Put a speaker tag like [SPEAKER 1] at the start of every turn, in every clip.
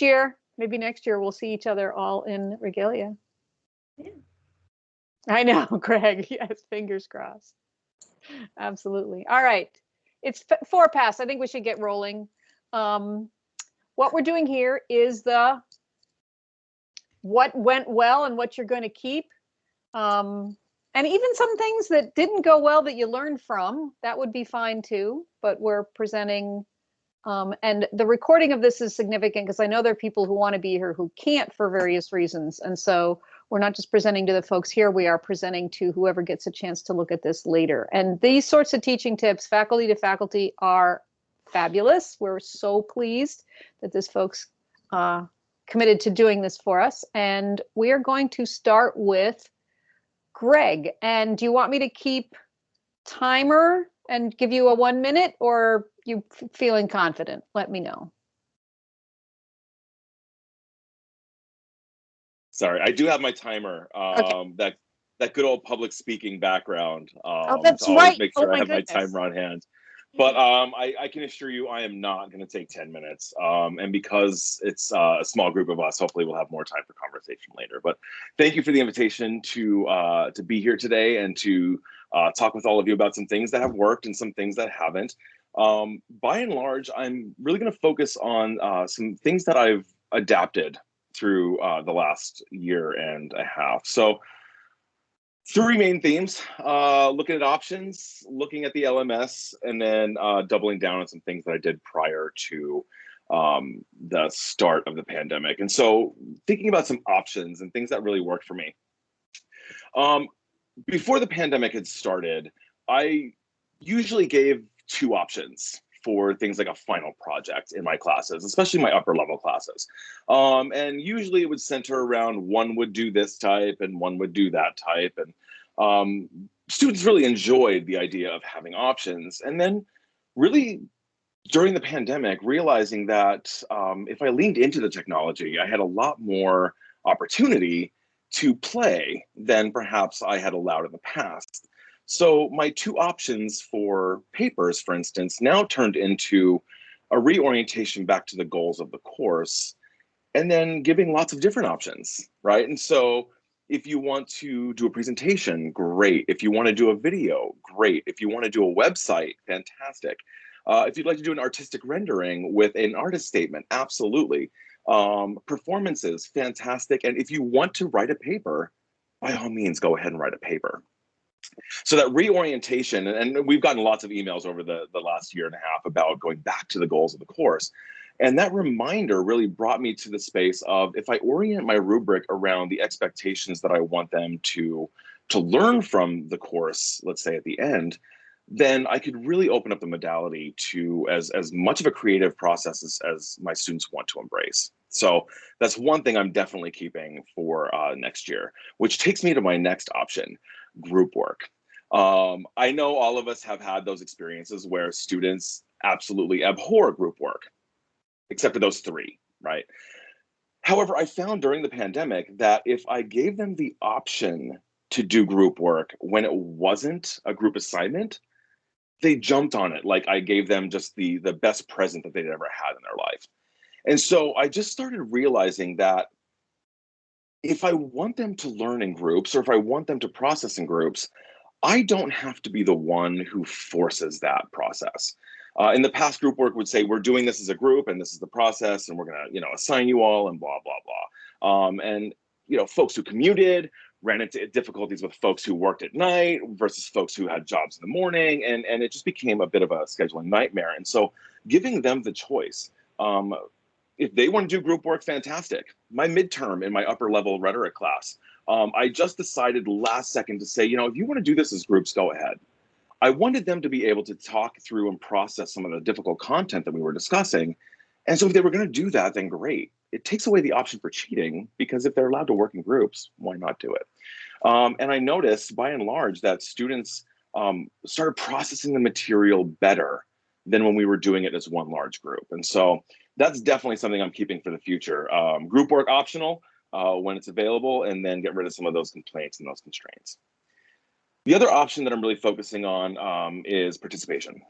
[SPEAKER 1] year, maybe next year, we'll see each other all in regalia.
[SPEAKER 2] Yeah.
[SPEAKER 1] I know, Greg. Yes, fingers crossed. Absolutely. All right. It's four past. I think we should get rolling. Um, what we're doing here is the what went well and what you're going to keep. Um, and even some things that didn't go well that you learned from, that would be fine too. But we're presenting, um, and the recording of this is significant because I know there are people who want to be here who can't for various reasons. And so we're not just presenting to the folks here, we are presenting to whoever gets a chance to look at this later. And these sorts of teaching tips, faculty to faculty, are fabulous. We're so pleased that this folks uh, committed to doing this for us. And we are going to start with Greg. And do you want me to keep timer and give you a one minute or you feeling confident? Let me know.
[SPEAKER 3] Sorry, I do have my timer. Um, okay. That that good old public speaking background. Um,
[SPEAKER 1] oh, that's right.
[SPEAKER 3] Make sure
[SPEAKER 1] oh,
[SPEAKER 3] I have
[SPEAKER 1] goodness.
[SPEAKER 3] my timer on hand. But um, I, I, can assure you, I am not going to take 10 minutes. Um, and because it's uh, a small group of us, hopefully we'll have more time for conversation later. But thank you for the invitation to uh, to be here today and to uh, talk with all of you about some things that have worked and some things that haven't. Um, by and large, I'm really going to focus on uh, some things that I've adapted through uh, the last year and a half. So three main themes, uh, looking at options, looking at the LMS, and then uh, doubling down on some things that I did prior to um, the start of the pandemic. And so thinking about some options and things that really worked for me. Um, before the pandemic had started, I usually gave two options for things like a final project in my classes, especially my upper level classes. Um, and usually it would center around one would do this type and one would do that type. And um, students really enjoyed the idea of having options. And then really during the pandemic, realizing that um, if I leaned into the technology, I had a lot more opportunity to play than perhaps I had allowed in the past. So my two options for papers, for instance, now turned into a reorientation back to the goals of the course and then giving lots of different options, right? And so if you want to do a presentation, great. If you want to do a video, great. If you want to do a website, fantastic. Uh, if you'd like to do an artistic rendering with an artist statement, absolutely. Um, performances, fantastic. And if you want to write a paper, by all means, go ahead and write a paper. So that reorientation, and we've gotten lots of emails over the, the last year and a half about going back to the goals of the course. And that reminder really brought me to the space of if I orient my rubric around the expectations that I want them to, to learn from the course, let's say at the end, then I could really open up the modality to as, as much of a creative process as, as my students want to embrace. So that's one thing I'm definitely keeping for uh, next year, which takes me to my next option, group work. Um, I know all of us have had those experiences where students absolutely abhor group work, except for those three, right? However, I found during the pandemic that if I gave them the option to do group work when it wasn't a group assignment, they jumped on it like I gave them just the the best present that they'd ever had in their life. And so I just started realizing that if I want them to learn in groups or if I want them to process in groups, I don't have to be the one who forces that process. Uh, in the past, group work would say, we're doing this as a group and this is the process and we're gonna you know, assign you all and blah, blah, blah. Um, and you know, folks who commuted ran into difficulties with folks who worked at night versus folks who had jobs in the morning. And, and it just became a bit of a scheduling nightmare. And so giving them the choice, um, if they want to do group work, fantastic. My midterm in my upper level rhetoric class, um, I just decided last second to say, you know, if you want to do this as groups, go ahead. I wanted them to be able to talk through and process some of the difficult content that we were discussing. And so if they were going to do that, then great. It takes away the option for cheating because if they're allowed to work in groups, why not do it? Um, and I noticed by and large that students um, started processing the material better than when we were doing it as one large group. And so that's definitely something I'm keeping for the future. Um, group work optional uh, when it's available, and then get rid of some of those complaints and those constraints. The other option that I'm really focusing on um, is participation.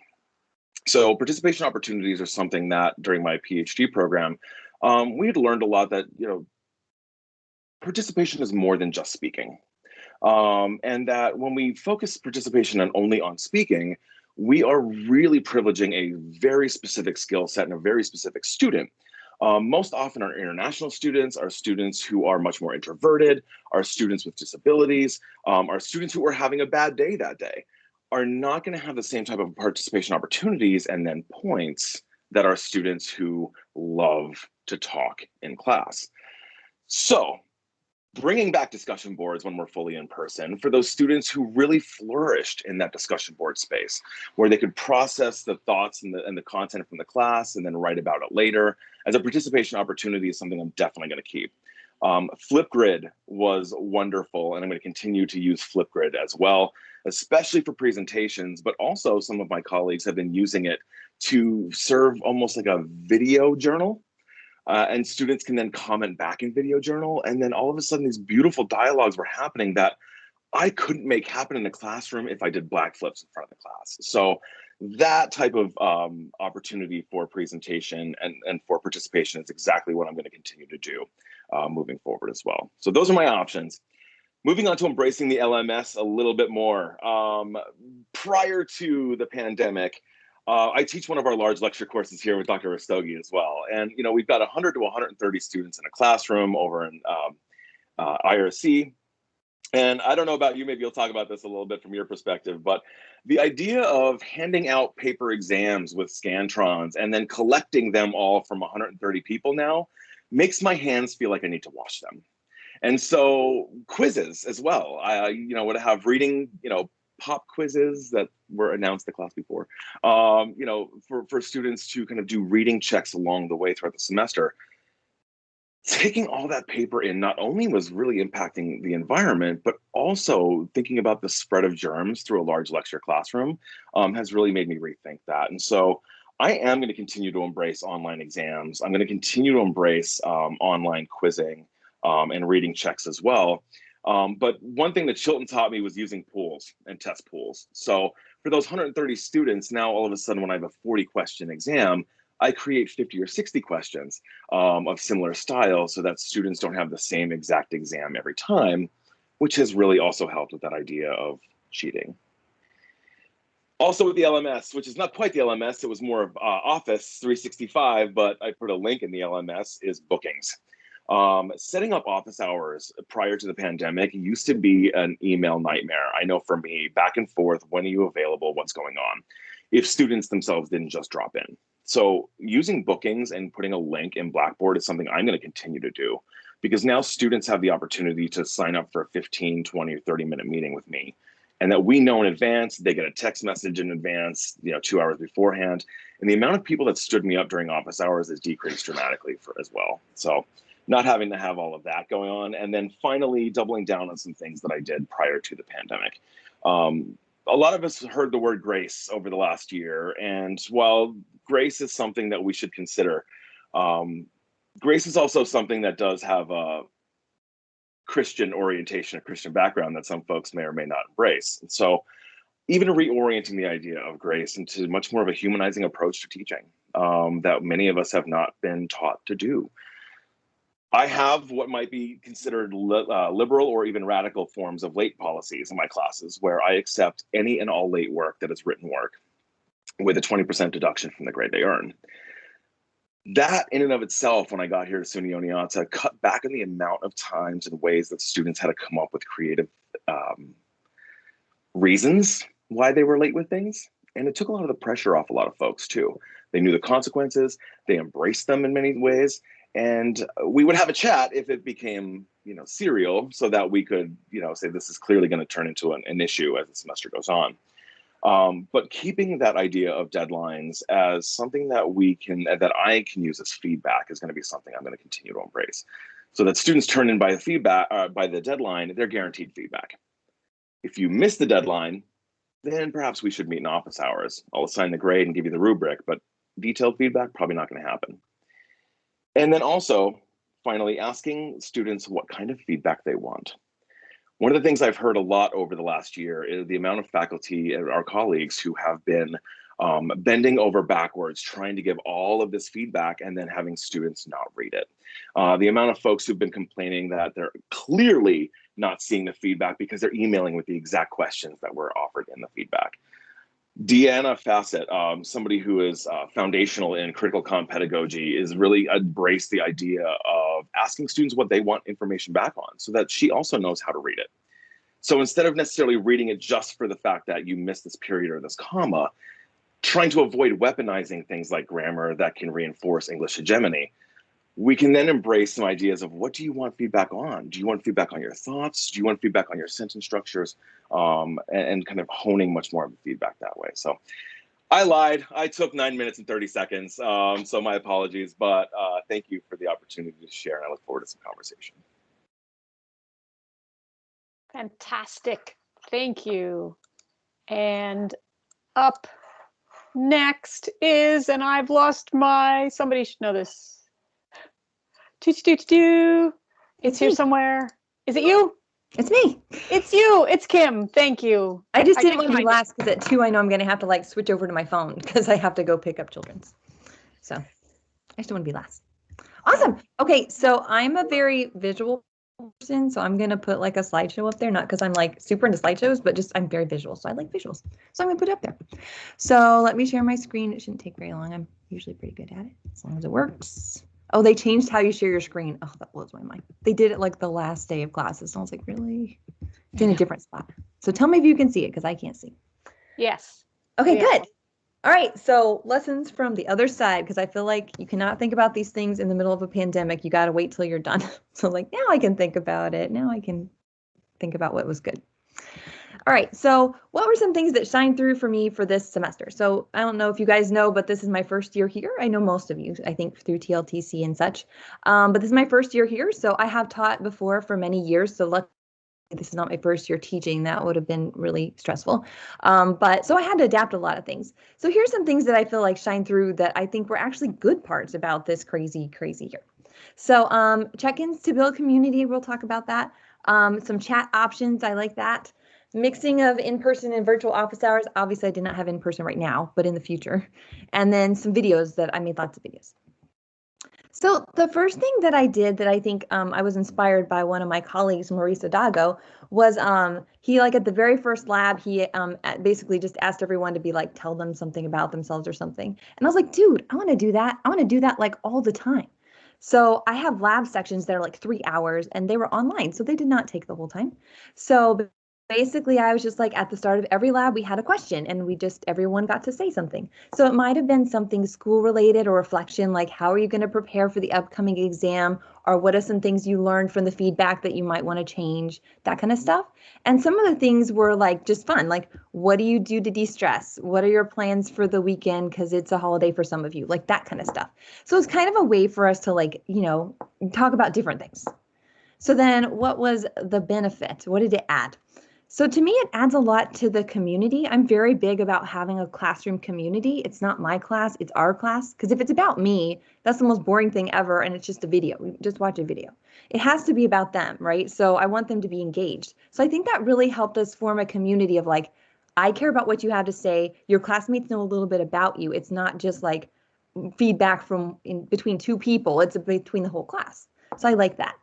[SPEAKER 3] So participation opportunities are something that during my PhD program, um, we had learned a lot that, you know, participation is more than just speaking. Um, and that when we focus participation on only on speaking, we are really privileging a very specific skill set and a very specific student. Um, most often our international students our students who are much more introverted, our students with disabilities, um, are students who are having a bad day that day, are not gonna have the same type of participation opportunities and then points that are students who love to talk in class. So bringing back discussion boards when we're fully in person for those students who really flourished in that discussion board space, where they could process the thoughts and the, and the content from the class and then write about it later. As a participation opportunity is something I'm definitely gonna keep. Um, Flipgrid was wonderful, and I'm going to continue to use Flipgrid as well, especially for presentations, but also some of my colleagues have been using it to serve almost like a video journal uh, and students can then comment back in video journal. And then all of a sudden these beautiful dialogues were happening that I couldn't make happen in the classroom if I did black flips in front of the class. So that type of um, opportunity for presentation and, and for participation is exactly what I'm going to continue to do uh, moving forward as well. So those are my options. Moving on to embracing the LMS a little bit more. Um, prior to the pandemic, uh, I teach one of our large lecture courses here with Dr. Rastogi as well. And, you know, we've got 100 to 130 students in a classroom over in um, uh, IRC. And I don't know about you, maybe you'll talk about this a little bit from your perspective, but the idea of handing out paper exams with Scantrons and then collecting them all from 130 people now makes my hands feel like I need to wash them. And so quizzes as well. I, you know, would have reading, you know, pop quizzes that were announced the class before, um, you know, for, for students to kind of do reading checks along the way throughout the semester. Taking all that paper in not only was really impacting the environment, but also thinking about the spread of germs through a large lecture classroom um, has really made me rethink that. And so I am going to continue to embrace online exams. I'm going to continue to embrace um, online quizzing um, and reading checks as well. Um, but one thing that Chilton taught me was using pools and test pools. So for those 130 students, now all of a sudden when I have a 40 question exam, I create 50 or 60 questions um, of similar style so that students don't have the same exact exam every time, which has really also helped with that idea of cheating. Also with the LMS, which is not quite the LMS, it was more of uh, Office 365, but I put a link in the LMS, is bookings. Um, setting up office hours prior to the pandemic used to be an email nightmare. I know for me, back and forth, when are you available, what's going on, if students themselves didn't just drop in. So using bookings and putting a link in Blackboard is something I'm gonna continue to do because now students have the opportunity to sign up for a 15, 20, or 30 minute meeting with me and that we know in advance, they get a text message in advance, you know, two hours beforehand. And the amount of people that stood me up during office hours has decreased dramatically for as well. So not having to have all of that going on. And then finally doubling down on some things that I did prior to the pandemic. Um, a lot of us heard the word grace over the last year. And while grace is something that we should consider, um, grace is also something that does have a Christian orientation, a Christian background that some folks may or may not embrace. And so even reorienting the idea of grace into much more of a humanizing approach to teaching um, that many of us have not been taught to do. I have what might be considered li uh, liberal or even radical forms of late policies in my classes where I accept any and all late work that is written work with a 20% deduction from the grade they earn. That in and of itself, when I got here to SUNY Oneonta, cut back on the amount of times and ways that students had to come up with creative um, reasons why they were late with things. And it took a lot of the pressure off a lot of folks too. They knew the consequences, they embraced them in many ways, and we would have a chat if it became you know serial so that we could you know say this is clearly going to turn into an, an, issue as the semester goes on. Um, but keeping that idea of deadlines as something that we can that i can use as feedback is going to be something i'm going to continue to embrace. So that students turn in by the feedback uh, by the deadline they're guaranteed feedback. If you miss the deadline then perhaps we should meet in office hours. I'll assign the grade and give you the rubric but detailed feedback probably not going to happen and then also, finally, asking students what kind of feedback they want. One of the things I've heard a lot over the last year is the amount of faculty and our colleagues who have been um, bending over backwards, trying to give all of this feedback and then having students not read it. Uh, the amount of folks who've been complaining that they're clearly not seeing the feedback because they're emailing with the exact questions that were offered in the feedback. Deanna Fassett, um, somebody who is uh, foundational in critical comm pedagogy, is really embraced the idea of asking students what they want information back on so that she also knows how to read it. So instead of necessarily reading it just for the fact that you missed this period or this comma, trying to avoid weaponizing things like grammar that can reinforce English hegemony, we can then embrace some ideas of what do you want feedback on? Do you want feedback on your thoughts? Do you want feedback on your sentence structures? Um, and, and, kind of honing much more of the feedback that way. So I lied. I took nine minutes and 30 seconds. Um, so my apologies, but uh, thank you for the opportunity to share and I look forward to some conversation.
[SPEAKER 1] Fantastic. Thank you. And up next is, and I've lost my, somebody should know this, do do do do. It's here somewhere. Is it you?
[SPEAKER 2] It's me.
[SPEAKER 1] It's you. It's Kim. Thank you.
[SPEAKER 2] I just I didn't want to be last because at two I know I'm going to have to like switch over to my phone because I have to go pick up children's. So I just don't want to be last. Awesome. Okay, so I'm a very visual person, so I'm going to put like a slideshow up there, not because I'm like super into slideshows, but just I'm very visual, so I like visuals. So I'm going to put it up there. So let me share my screen. It shouldn't take very long. I'm usually pretty good at it as long as it works. Oh, they changed how you share your screen. Oh, that blows my mind. They did it like the last day of classes. And I was like, really? It's in a different spot. So tell me if you can see it because I can't see.
[SPEAKER 1] Yes.
[SPEAKER 2] Okay, yeah. good. All right. So lessons from the other side because I feel like you cannot think about these things in the middle of a pandemic. You got to wait till you're done. so like now I can think about it. Now I can think about what was good. All right, so what were some things that shined through for me for this semester? So I don't know if you guys know, but this is my first year here. I know most of you, I think, through TLTC and such. Um, but this is my first year here, so I have taught before for many years. So luckily, this is not my first year teaching. That would have been really stressful. Um, but so I had to adapt a lot of things. So here's some things that I feel like shine through that I think were actually good parts about this crazy, crazy year. So um, check-ins to build community, we'll talk about that. Um, some chat options, I like that mixing of in-person and virtual office hours. Obviously, I did not have in-person right now, but in the future. And then some videos that I made lots of videos. So the first thing that I did that I think um, I was inspired by one of my colleagues, Maurice Dago, was um, he like at the very first lab, he um, basically just asked everyone to be like, tell them something about themselves or something. And I was like, dude, I want to do that. I want to do that like all the time. So I have lab sections that are like three hours and they were online. So they did not take the whole time. So basically i was just like at the start of every lab we had a question and we just everyone got to say something. So it might have been something school related or reflection like how are you going to prepare for the upcoming exam? Or what are some things you learned from the feedback that you might want to change? That kind of stuff. And some of the things were like just fun like what do you do to de-stress? What are your plans for the weekend? Because it's a holiday for some of you like that kind of stuff. So it's kind of a way for us to like you know talk about different things. So then what was the benefit? What did it add so to me, it adds a lot to the community. I'm very big about having a classroom community. It's not my class, it's our class. Because if it's about me, that's the most boring thing ever. And it's just a video. We just watch a video. It has to be about them, right? So I want them to be engaged. So I think that really helped us form a community of like, I care about what you have to say. Your classmates know a little bit about you. It's not just like feedback from in between two people, it's between the whole class. So I like that.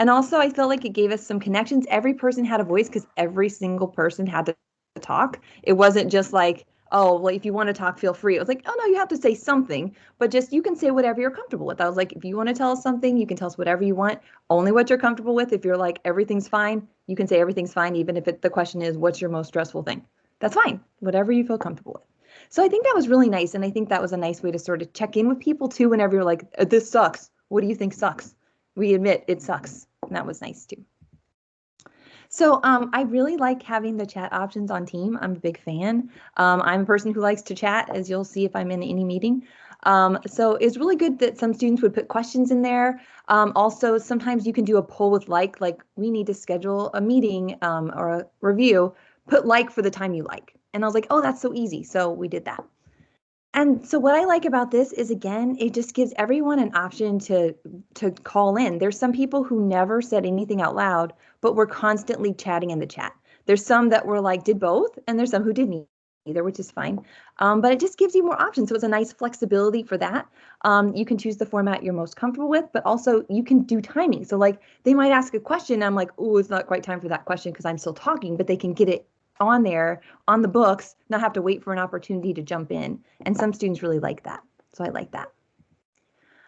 [SPEAKER 2] And also, I felt like it gave us some connections. Every person had a voice because every single person had to talk. It wasn't just like, oh, well, if you want to talk, feel free. It was like, oh, no, you have to say something, but just you can say whatever you're comfortable with. I was like, if you want to tell us something, you can tell us whatever you want, only what you're comfortable with. If you're like, everything's fine, you can say everything's fine, even if it, the question is, what's your most stressful thing? That's fine, whatever you feel comfortable with. So I think that was really nice. And I think that was a nice way to sort of check in with people too whenever you're like, this sucks. What do you think sucks? We admit it sucks that was nice too. So um, I really like having the chat options on team. I'm a big fan. Um, I'm a person who likes to chat, as you'll see if I'm in any meeting. Um, so it's really good that some students would put questions in there. Um, also, sometimes you can do a poll with like, like we need to schedule a meeting um, or a review, put like for the time you like. And I was like, oh, that's so easy. So we did that. And so what I like about this is again, it just gives everyone an option to to call in. There's some people who never said anything out loud, but were constantly chatting in the chat. There's some that were like did both, and there's some who didn't either, which is fine. Um, but it just gives you more options. So it's a nice flexibility for that. Um, you can choose the format you're most comfortable with, but also you can do timing. So like they might ask a question. I'm like, oh, it's not quite time for that question because I'm still talking, but they can get it on there on the books, not have to wait for an opportunity to jump in. And some students really like that. So I like that.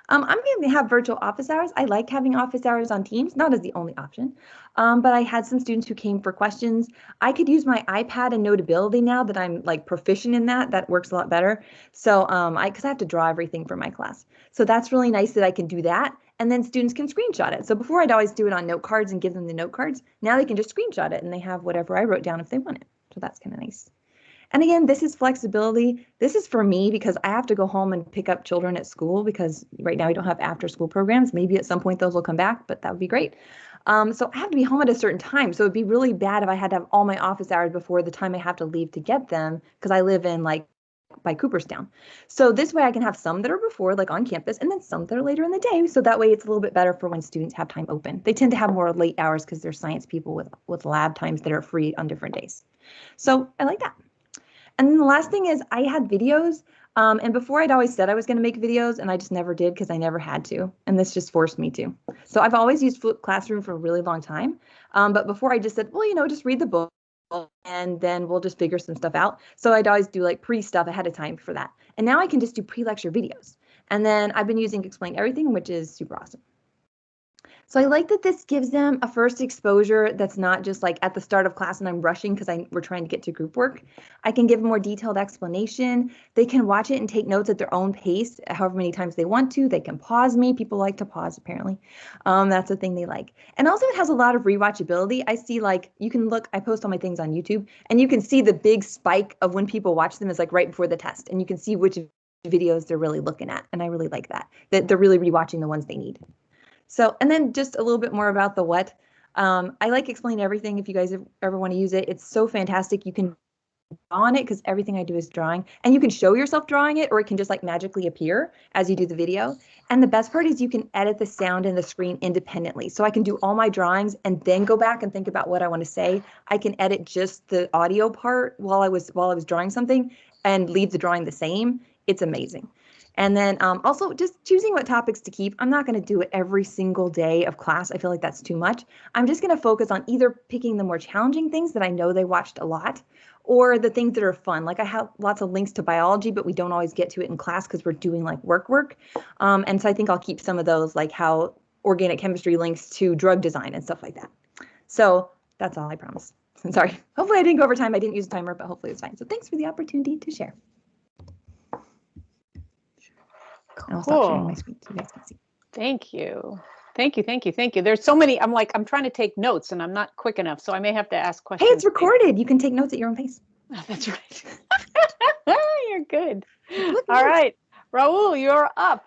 [SPEAKER 2] Um, I'm going to have virtual office hours. I like having office hours on Teams, not as the only option, um, but I had some students who came for questions. I could use my iPad and Notability now that I'm like proficient in that. That works a lot better. So um, I, because I have to draw everything for my class. So that's really nice that I can do that. And then students can screenshot it. So before I'd always do it on note cards and give them the note cards. Now they can just screenshot it and they have whatever I wrote down if they want it. So that's kind of nice. And again, this is flexibility. This is for me because I have to go home and pick up children at school because right now we don't have after school programs. Maybe at some point those will come back, but that would be great. Um, so I have to be home at a certain time. So it'd be really bad if I had to have all my office hours before the time I have to leave to get them because I live in like by Cooperstown. So this way I can have some that are before like on campus and then some that are later in the day. So that way it's a little bit better for when students have time open. They tend to have more late hours because they're science people with, with lab times that are free on different days. So I like that. And then the last thing is I had videos. Um, and before I'd always said I was going to make videos and I just never did because I never had to. And this just forced me to. So I've always used Flip Classroom for a really long time. Um, but before I just said, well, you know, just read the book and then we'll just figure some stuff out. So I'd always do like pre stuff ahead of time for that. And now I can just do pre lecture videos. And then I've been using Explain Everything, which is super awesome. So I like that this gives them a first exposure that's not just like at the start of class and I'm rushing because I we're trying to get to group work. I can give a more detailed explanation. They can watch it and take notes at their own pace, however many times they want to. They can pause me. People like to pause apparently. Um, that's a thing they like. And also it has a lot of rewatchability. I see like you can look, I post all my things on YouTube and you can see the big spike of when people watch them is like right before the test and you can see which videos they're really looking at. And I really like that, that they're really rewatching the ones they need. So, and then just a little bit more about the what. Um, I like explain everything if you guys ever want to use it. It's so fantastic. You can on it because everything I do is drawing and you can show yourself drawing it or it can just like magically appear as you do the video. And the best part is you can edit the sound and the screen independently. So I can do all my drawings and then go back and think about what I want to say. I can edit just the audio part while I was while I was drawing something and leave the drawing the same. It's amazing. And then um, also just choosing what topics to keep. I'm not going to do it every single day of class. I feel like that's too much. I'm just going to focus on either picking the more challenging things that I know they watched a lot or the things that are fun. Like I have lots of links to biology, but we don't always get to it in class because we're doing like work work. Um, and so I think I'll keep some of those like how organic chemistry links to drug design and stuff like that. So that's all I promise. I'm Sorry. Hopefully I didn't go over time. I didn't use a timer, but hopefully it's fine. So thanks for the opportunity to share. And I'll stop sharing my screen so you guys can see.
[SPEAKER 1] Thank you. Thank you, thank you, thank you. There's so many, I'm like, I'm trying to take notes and I'm not quick enough, so I may have to ask questions.
[SPEAKER 2] Hey, it's recorded. You can take notes at your own pace.
[SPEAKER 1] Oh, that's right. you're good. All right, Raul, you're up.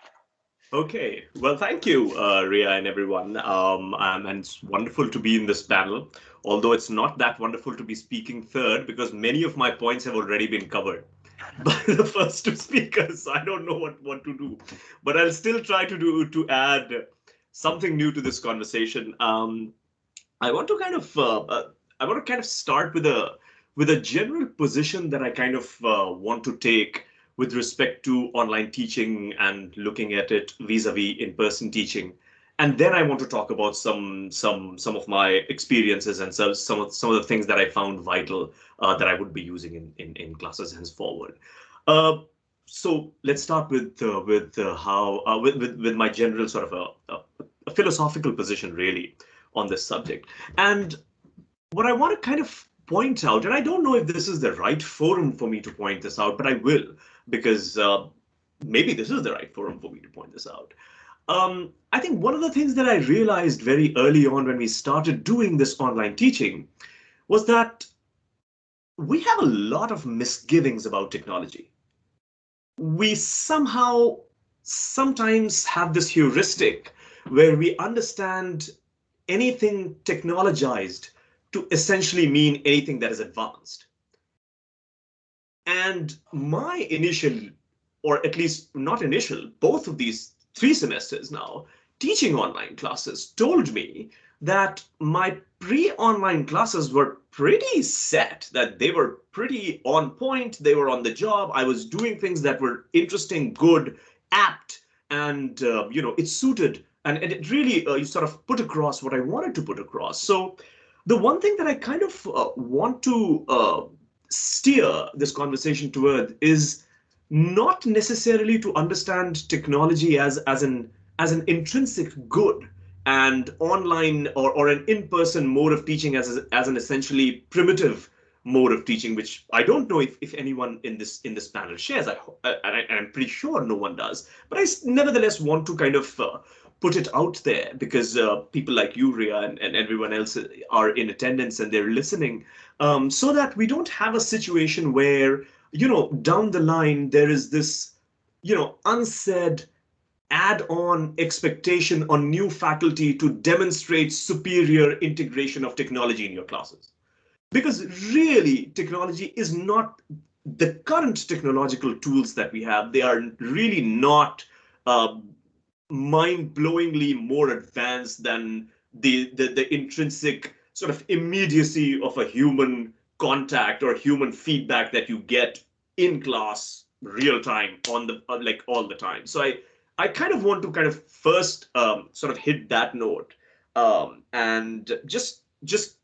[SPEAKER 4] Okay, well, thank you, uh, Ria and everyone. Um, and it's wonderful to be in this panel, although it's not that wonderful to be speaking third because many of my points have already been covered by the first two speakers. I don't know what, what to do, but I'll still try to do to add something new to this conversation. Um, I want to kind of uh, uh, I want to kind of start with a with a general position that I kind of uh, want to take with respect to online teaching and looking at it vis-a-vis in-person teaching. And then I want to talk about some some some of my experiences and some some of some of the things that I found vital uh, that I would be using in in, in classes henceforward. Uh, so let's start with uh, with uh, how uh, with, with with my general sort of a, a, a philosophical position really on this subject. And what I want to kind of point out, and I don't know if this is the right forum for me to point this out, but I will because uh, maybe this is the right forum for me to point this out. Um, I think one of the things that I realized very early on when we started doing this online teaching was that we have a lot of misgivings about technology. We somehow sometimes have this heuristic where we understand anything technologized to essentially mean anything that is advanced. And my initial, or at least not initial, both of these three semesters now, teaching online classes told me that my pre-online classes were pretty set that they were pretty on point they were on the job i was doing things that were interesting good apt and uh, you know it suited and, and it really uh, you sort of put across what i wanted to put across. So the one thing that i kind of uh, want to uh, steer this conversation toward is not necessarily to understand technology as as an as an intrinsic good and online or, or an in-person mode of teaching as, as an essentially primitive mode of teaching, which I don't know if, if anyone in this in this panel shares. I, I, am pretty sure no one does. But I nevertheless want to kind of uh, put it out there because uh, people like you, Ria, and, and everyone else are in attendance and they're listening, um, so that we don't have a situation where, you know, down the line, there is this, you know, unsaid add-on expectation on new faculty to demonstrate superior integration of technology in your classes. Because really, technology is not the current technological tools that we have. They are really not uh, mind-blowingly more advanced than the, the, the intrinsic sort of immediacy of a human contact or human feedback that you get in class real time on the uh, like all the time. So I I kind of want to kind of first um, sort of hit that note um, and just just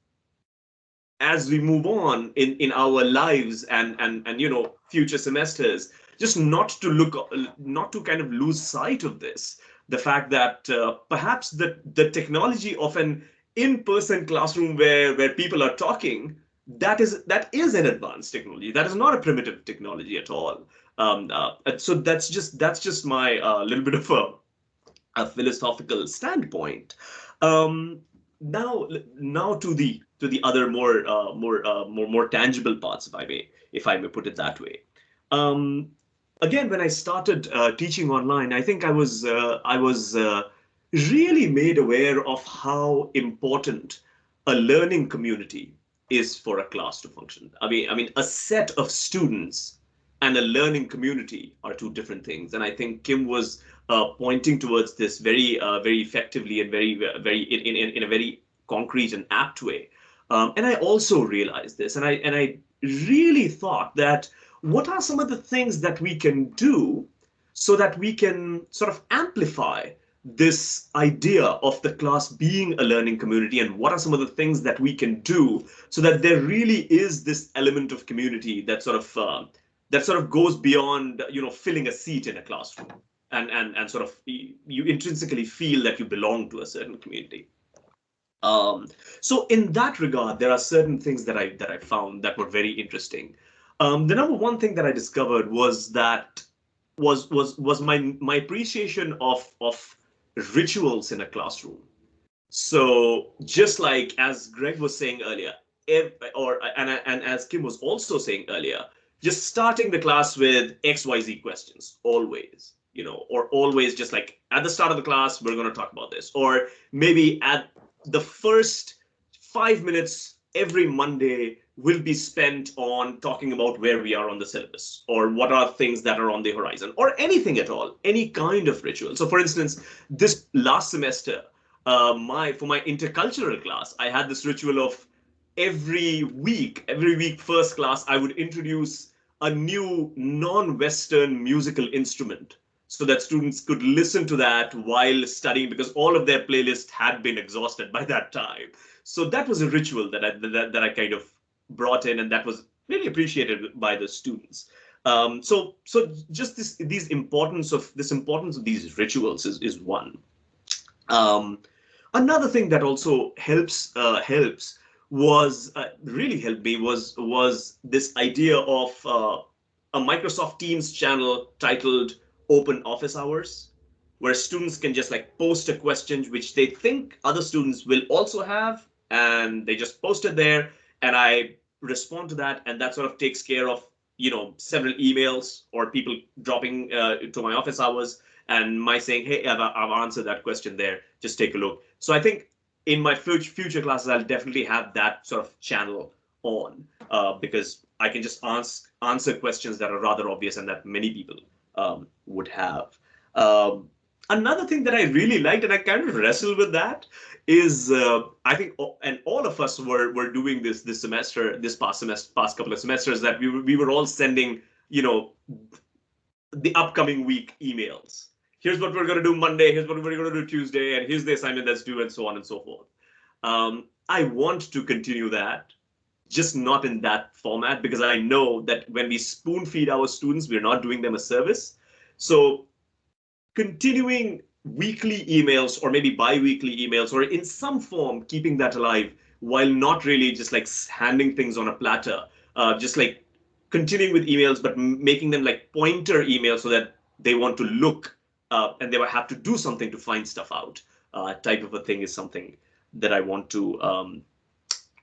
[SPEAKER 4] as we move on in in our lives and and and you know future semesters just not to look not to kind of lose sight of this the fact that uh, perhaps the the technology of an in-person classroom where where people are talking that is that is an advanced technology that is not a primitive technology at all um, uh, so that's just that's just my uh, little bit of a, a philosophical standpoint. Um, now, now to the to the other more uh, more uh, more more tangible parts, if I may if I may put it that way. Um, again, when I started uh, teaching online, I think I was uh, I was really made aware of how important a learning community is for a class to function. I mean, I mean, a set of students and a learning community are two different things. And I think Kim was uh, pointing towards this very, uh, very effectively and very, very in, in, in a very concrete and apt way. Um, and I also realized this, and I and I really thought that what are some of the things that we can do so that we can sort of amplify this idea of the class being a learning community and what are some of the things that we can do so that there really is this element of community that sort of uh, that sort of goes beyond you know filling a seat in a classroom and and and sort of you intrinsically feel that you belong to a certain community. Um, so in that regard there are certain things that i that i found that were very interesting. Um, the number one thing that i discovered was that was was was my my appreciation of of rituals in a classroom so just like as greg was saying earlier if, or and, and as kim was also saying earlier just starting the class with XYZ questions, always, you know, or always just like at the start of the class, we're going to talk about this. Or maybe at the first five minutes every Monday will be spent on talking about where we are on the syllabus or what are things that are on the horizon or anything at all, any kind of ritual. So for instance, this last semester, uh, my for my intercultural class, I had this ritual of every week, every week first class, I would introduce a new non-Western musical instrument so that students could listen to that while studying because all of their playlists had been exhausted by that time. So that was a ritual that I, that, that I kind of brought in and that was really appreciated by the students. Um, so so just this these importance of this importance of these rituals is, is one. Um, another thing that also helps uh, helps was uh, really helped me was was this idea of uh, a Microsoft Teams channel titled Open Office Hours, where students can just like post a question which they think other students will also have, and they just post it there, and I respond to that, and that sort of takes care of you know several emails or people dropping uh, to my office hours and my saying, hey, I've, I've answered that question there. Just take a look. So I think in my future future classes, I'll definitely have that sort of channel on uh, because I can just ask answer questions that are rather obvious and that many people um, would have. Um, another thing that I really liked, and I kind of wrestled with that, is uh, I think, and all of us were were doing this this semester, this past semester, past couple of semesters, that we were, we were all sending, you know, the upcoming week emails. Here's what we're going to do Monday. Here's what we're going to do Tuesday, and here's the assignment that's due, and so on and so forth. Um, I want to continue that, just not in that format, because I know that when we spoon feed our students, we're not doing them a service. So continuing weekly emails or maybe bi-weekly emails or in some form keeping that alive while not really just like handing things on a platter uh, just like continuing with emails but making them like pointer emails so that they want to look uh, and they will have to do something to find stuff out uh, type of a thing is something that i want to um,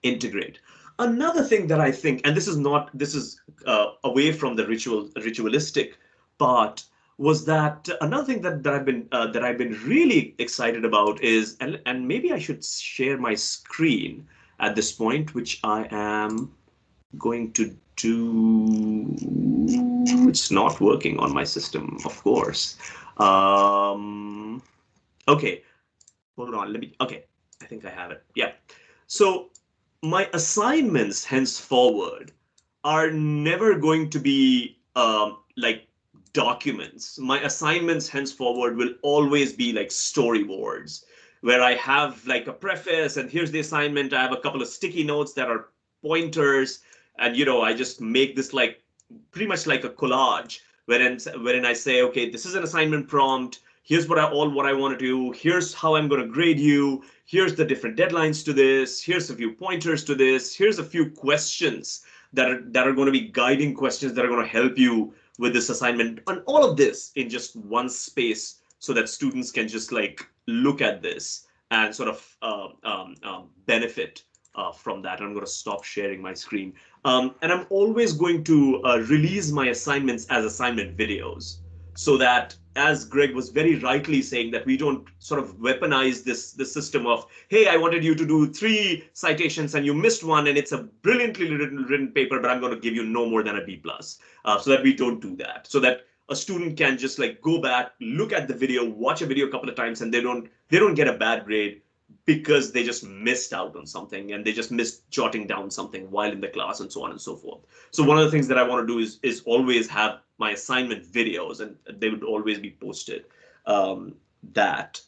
[SPEAKER 4] integrate. Another thing that i think and this is not this is uh, away from the ritual ritualistic part was that another thing that, that I've been uh, that I've been really excited about is and and maybe I should share my screen at this point, which I am going to do. It's not working on my system, of course. Um, okay, hold on. Let me. Okay, I think I have it. Yeah. So my assignments henceforward are never going to be um, like documents. My assignments henceforward will always be like storyboards where I have like a preface and here's the assignment. I have a couple of sticky notes that are pointers. And, you know, I just make this like pretty much like a collage wherein, wherein I say, okay, this is an assignment prompt. Here's what I all what I want to do. Here's how I'm going to grade you. Here's the different deadlines to this. Here's a few pointers to this. Here's a few questions that are that are going to be guiding questions that are going to help you with this assignment and all of this in just one space so that students can just like look at this and sort of uh, um, um, benefit uh, from that. I'm going to stop sharing my screen. Um, and I'm always going to uh, release my assignments as assignment videos so that as Greg was very rightly saying that we don't sort of weaponize this, this system of, hey, I wanted you to do three citations and you missed one and it's a brilliantly written, written paper, but I'm going to give you no more than a B plus, uh, so that we don't do that. So that a student can just like go back, look at the video, watch a video a couple of times, and they don't they don't get a bad grade because they just missed out on something and they just missed jotting down something while in the class and so on and so forth. So one of the things that I want to do is is always have my assignment videos and they would always be posted um, that.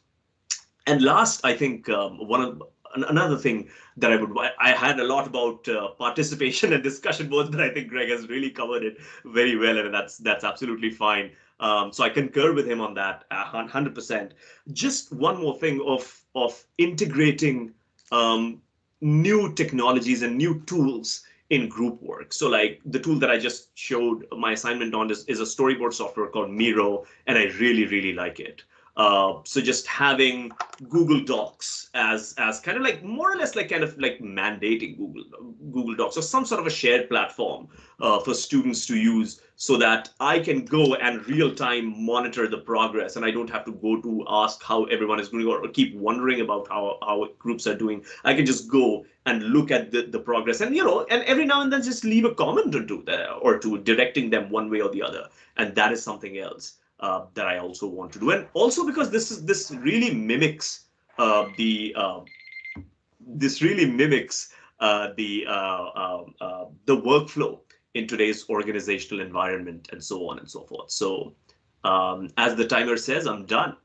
[SPEAKER 4] And last, I think um, one of another thing that I would I had a lot about uh, participation and discussion boards, but I think Greg has really covered it very well, and that's that's absolutely fine. Um, so I concur with him on that, hundred percent. Just one more thing of of integrating um, new technologies and new tools in group work. So like the tool that I just showed my assignment on is, is a storyboard software called Miro, and I really, really like it. Uh, so just having Google Docs as as kind of like more or less like kind of like mandating Google Google Docs or some sort of a shared platform uh, for students to use so that I can go and real time monitor the progress and I don't have to go to ask how everyone is going or keep wondering about how how groups are doing. I can just go and look at the, the progress and you know and every now and then just leave a comment or two there or two directing them one way or the other and that is something else uh, that I also want to do. And also because this is this really mimics uh, the uh, this really mimics uh, the uh, uh, the workflow in today's organizational environment and so on and so forth. So um, as the timer says, I'm done.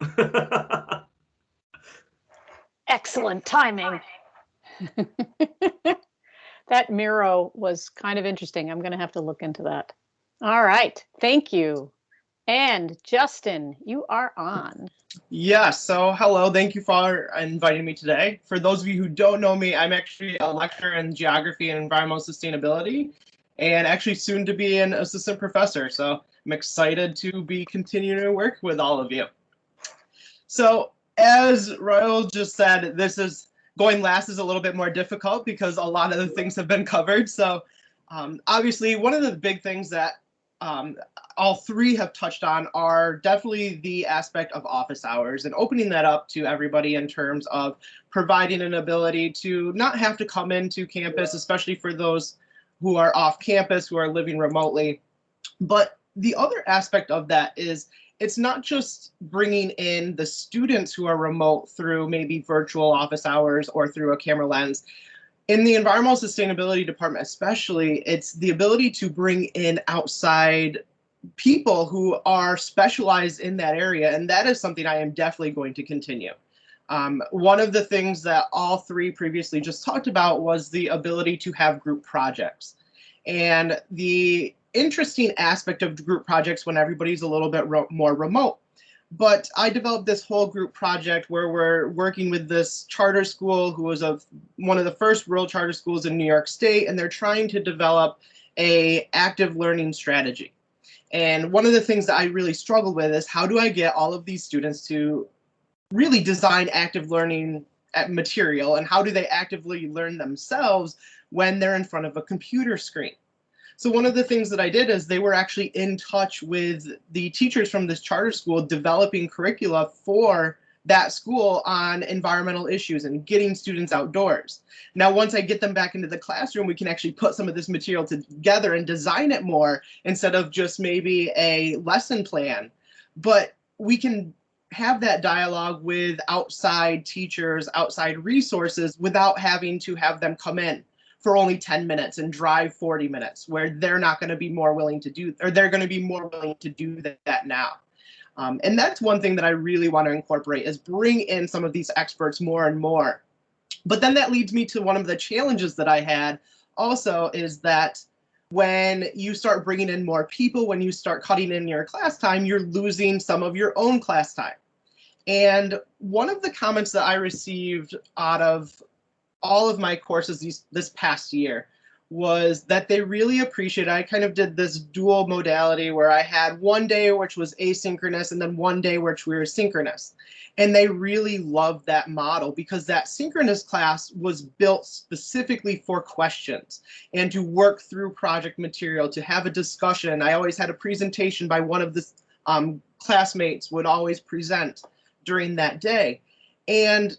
[SPEAKER 1] Excellent timing. that Miro was kind of interesting. I'm going to have to look into that. All right. Thank you. And Justin, you are on.
[SPEAKER 5] Yeah, so hello, thank you for inviting me today. For those of you who don't know me, I'm actually a lecturer in geography and environmental sustainability, and actually soon to be an assistant professor. So I'm excited to be continuing to work with all of you. So as Raul just said, this is going last is a little bit more difficult because a lot of the things have been covered. So um, obviously one of the big things that um, all three have touched on are definitely the aspect of office hours and opening that up to everybody in terms of providing an ability to not have to come into campus, especially for those who are off campus, who are living remotely. But the other aspect of that is it's not just bringing in the students who are remote through maybe virtual office hours or through a camera lens. In the environmental sustainability department, especially, it's the ability to bring in outside people who are specialized in that area. And that is something I am definitely going to continue. Um, one of the things that all three previously just talked about was the ability to have group projects. And the interesting aspect of group projects when everybody's a little bit more remote. But I developed this whole group project where we're working with this charter school who was a, one of the first rural charter schools in New York State, and they're trying to develop a active learning strategy. And one of the things that I really struggle with is how do I get all of these students to really design active learning uh, material and how do they actively learn themselves when they're in front of a computer screen? So one of the things that I did is they were actually in touch with the teachers from this charter school developing curricula for that school on environmental issues and getting students outdoors. Now, once I get them back into the classroom, we can actually put some of this material together and design it more instead of just maybe a lesson plan. But we can have that dialogue with outside teachers, outside resources without having to have them come in for only 10 minutes and drive 40 minutes where they're not going to be more willing to do or they're going to be more willing to do that now. Um, and that's one thing that I really want to incorporate is bring in some of these experts more and more. But then that leads me to one of the challenges that I had also is that when you start bringing in more people, when you start cutting in your class time, you're losing some of your own class time. And one of the comments that I received out of all of my courses these, this past year was that they really appreciate I kind of did this dual modality where I had one day which was asynchronous and then one day which we were synchronous. And they really loved that model because that synchronous class was built specifically for questions and to work through project material, to have a discussion. I always had a presentation by one of the um, classmates would always present during that day. And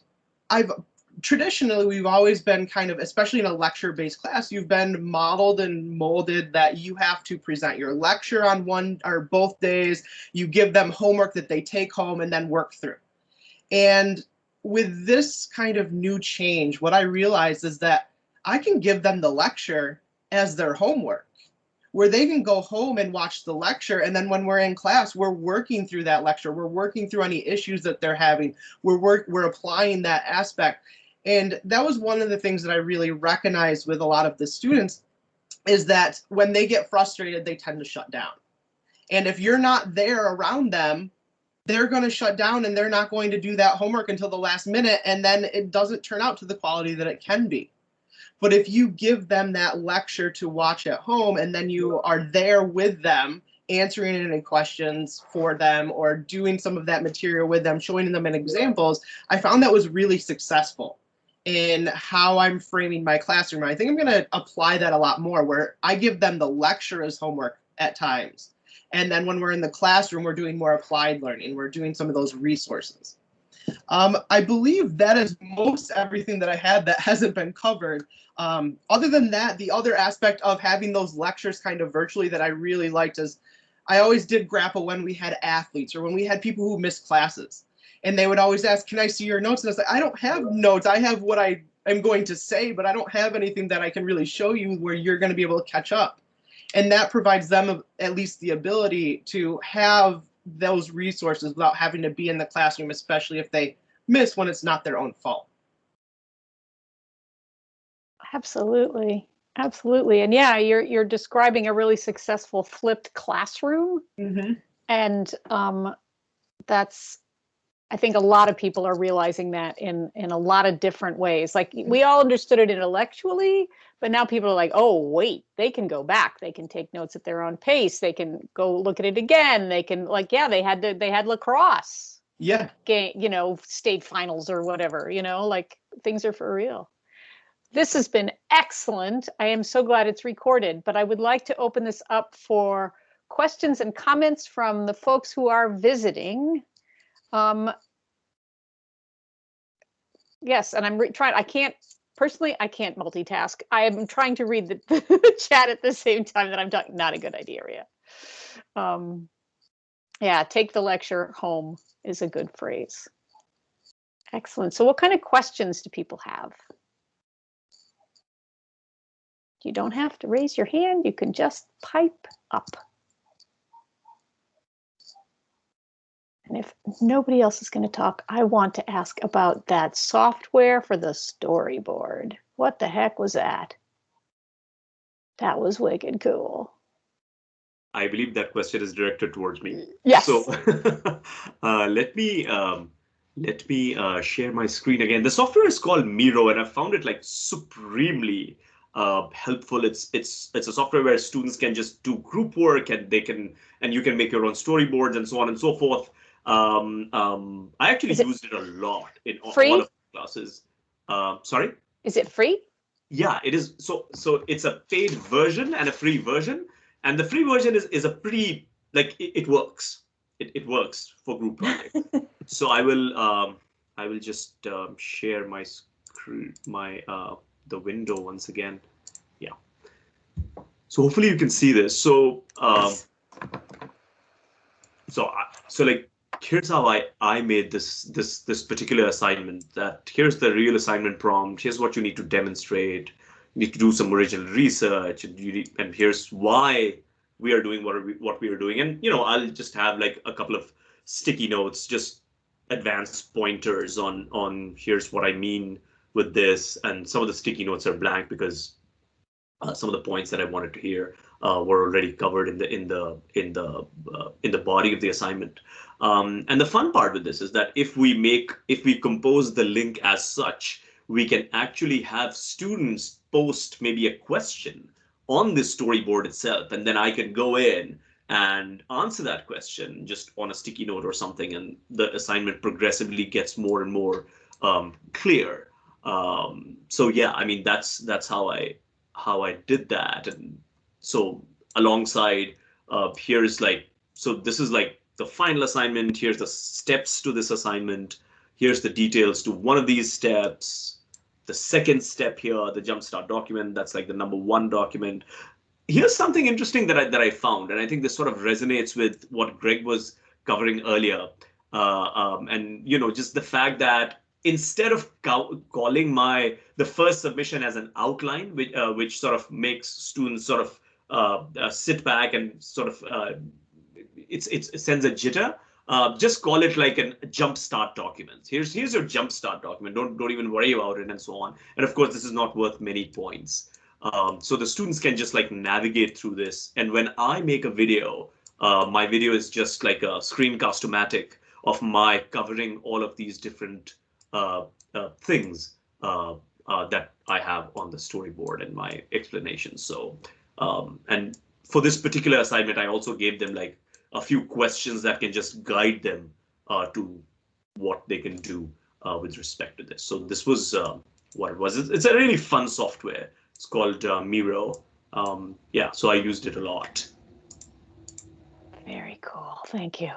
[SPEAKER 5] I've traditionally we've always been kind of especially in a lecture based class you've been modeled and molded that you have to present your lecture on one or both days. You give them homework that they take home and then work through. And with this kind of new change what i realized is that i can give them the lecture as their homework where they can go home and watch the lecture and then when we're in class we're working through that lecture. We're working through any issues that they're having. We're work we're applying that aspect and that was one of the things that I really recognized with a lot of the students is that when they get frustrated, they tend to shut down. And if you're not there around them, they're going to shut down and they're not going to do that homework until the last minute. And then it doesn't turn out to the quality that it can be. But if you give them that lecture to watch at home and then you are there with them, answering any questions for them or doing some of that material with them, showing them in examples, I found that was really successful in how I'm framing my classroom. I think I'm going to apply that a lot more where I give them the lecture as homework at times. And then when we're in the classroom, we're doing more applied learning. We're doing some of those resources. Um, I believe that is most everything that I had that hasn't been covered. Um, other than that, the other aspect of having those lectures kind of virtually that I really liked is I always did grapple when we had athletes or when we had people who missed classes and they would always ask, "Can I see your notes?" And I was like, "I don't have notes. I have what I am going to say, but I don't have anything that I can really show you where you're going to be able to catch up." And that provides them at least the ability to have those resources without having to be in the classroom, especially if they miss when it's not their own fault.
[SPEAKER 1] Absolutely. Absolutely. And yeah, you're you're describing a really successful flipped classroom. Mm-hmm. And um, that's I think a lot of people are realizing that in in a lot of different ways. Like we mm. all understood it intellectually, but now people are like, "Oh, wait, they can go back. They can take notes at their own pace. They can go look at it again. They can like, yeah, they had to they had lacrosse.
[SPEAKER 5] Yeah.
[SPEAKER 1] Game, you know, state finals or whatever, you know, like things are for real. This has been excellent. I am so glad it's recorded, but I would like to open this up for questions and comments from the folks who are visiting. Um, yes, and I'm trying, I can't, personally, I can't multitask. I am trying to read the, the chat at the same time that I'm talking, not a good idea, Ria. Um, Yeah, take the lecture home is a good phrase. Excellent. So what kind of questions do people have? You don't have to raise your hand. You can just pipe up. And if nobody else is going to talk, I want to ask about that software for the storyboard. What the heck was that? That was wicked cool.
[SPEAKER 4] I believe that question is directed towards me.
[SPEAKER 1] Yes.
[SPEAKER 4] So uh, let me um, let me uh, share my screen again. The software is called Miro, and I found it like supremely uh, helpful. It's it's it's a software where students can just do group work, and they can and you can make your own storyboards and so on and so forth. Um, um, I actually
[SPEAKER 1] it
[SPEAKER 4] used it a lot in all, all of my classes. Uh, sorry.
[SPEAKER 1] Is it free?
[SPEAKER 4] Yeah, it is. So so it's a paid version and a free version, and the free version is is a pretty like it, it works. It, it works for group projects. so I will um I will just um, share my screen my uh the window once again. Yeah. So hopefully you can see this. So um so so like here's how I I made this this this particular assignment. That here's the real assignment prompt. Here's what you need to demonstrate. You need to do some original research, and need, and here's why we are doing what are we, what we are doing. And you know, I'll just have like a couple of sticky notes, just advanced pointers on on here's what I mean with this. And some of the sticky notes are blank because uh, some of the points that I wanted to hear uh, were already covered in the in the in the uh, in the body of the assignment. Um, and the fun part with this is that if we make if we compose the link as such, we can actually have students post maybe a question on this storyboard itself, and then I can go in and answer that question just on a sticky note or something, and the assignment progressively gets more and more um, clear. Um, so yeah, I mean that's that's how I how I did that, and so alongside uh, here's like so this is like the final assignment. Here's the steps to this assignment. Here's the details to one of these steps. The second step here, the jumpstart document, that's like the number one document. Here's something interesting that I that I found, and I think this sort of resonates with what Greg was covering earlier. Uh, um, and you know, just the fact that instead of calling my the first submission as an outline, which uh, which sort of makes students sort of uh, uh sit back and sort of uh, it's, it's it sends a jitter. Uh, just call it like a jumpstart document. Here's here's your jumpstart document. Don't don't even worry about it and so on. And of course, this is not worth many points. Um, so the students can just like navigate through this. And when I make a video, uh, my video is just like a screencast-o-matic of my covering all of these different uh, uh, things uh, uh, that I have on the storyboard and my explanation. So, um, and for this particular assignment, I also gave them like a few questions that can just guide them uh, to what they can do uh, with respect to this. So this was uh, what it was. It's, a really fun software. It's called uh, Miro. Um, yeah, so I used it a lot.
[SPEAKER 1] Very cool. Thank you.